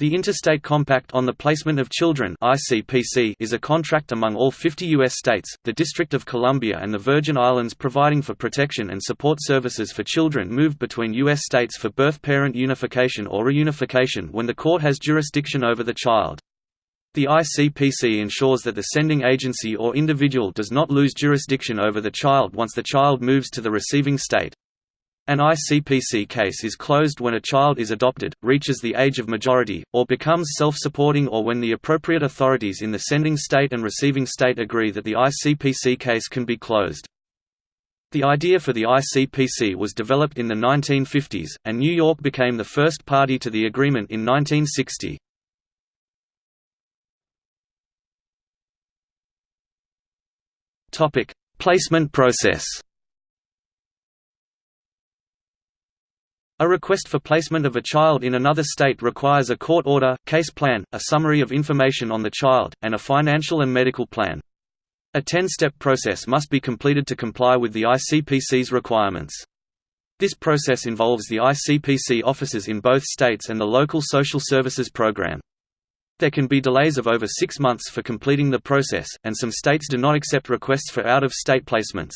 The Interstate Compact on the Placement of Children is a contract among all 50 U.S. states, the District of Columbia and the Virgin Islands providing for protection and support services for children moved between U.S. states for birth-parent unification or reunification when the court has jurisdiction over the child. The ICPC ensures that the sending agency or individual does not lose jurisdiction over the child once the child moves to the receiving state. An ICPC case is closed when a child is adopted, reaches the age of majority, or becomes self-supporting or when the appropriate authorities in the sending state and receiving state agree that the ICPC case can be closed. The idea for the ICPC was developed in the 1950s, and New York became the first party to the agreement in 1960. Placement process A request for placement of a child in another state requires a court order, case plan, a summary of information on the child, and a financial and medical plan. A 10-step process must be completed to comply with the ICPC's requirements. This process involves the ICPC offices in both states and the local social services program. There can be delays of over six months for completing the process, and some states do not accept requests for out-of-state placements.